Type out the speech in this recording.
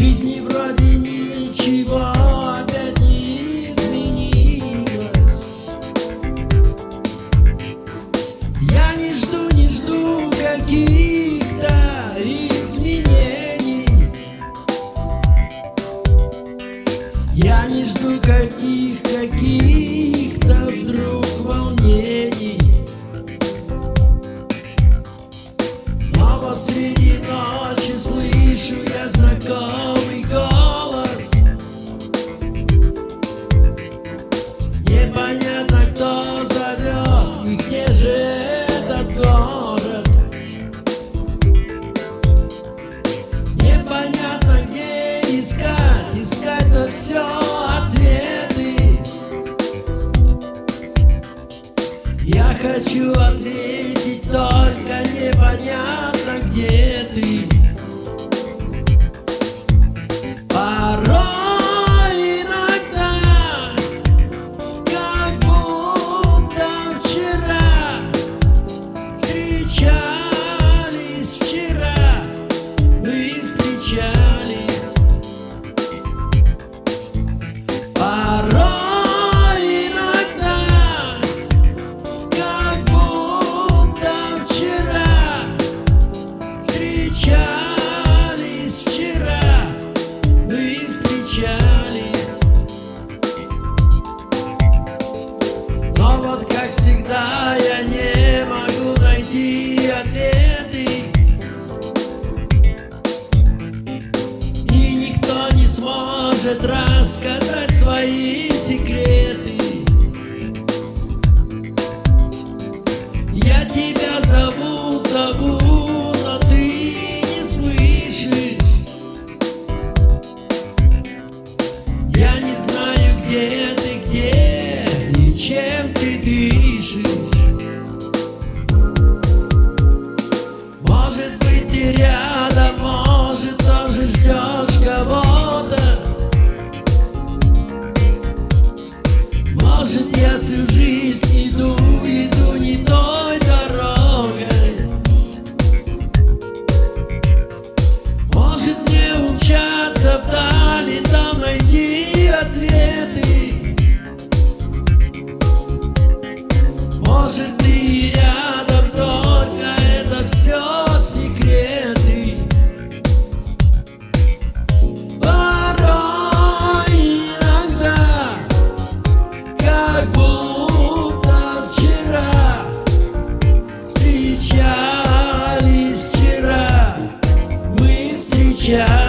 жизни вроде ничего опять не изменилось. Я не жду, не жду каких-то изменений. Я не жду каких Я хочу может рассказать свои секреты. может не умчаться вдали, там найти ответы. Может ты рядом, только это все секреты. Порой иногда, как будто yeah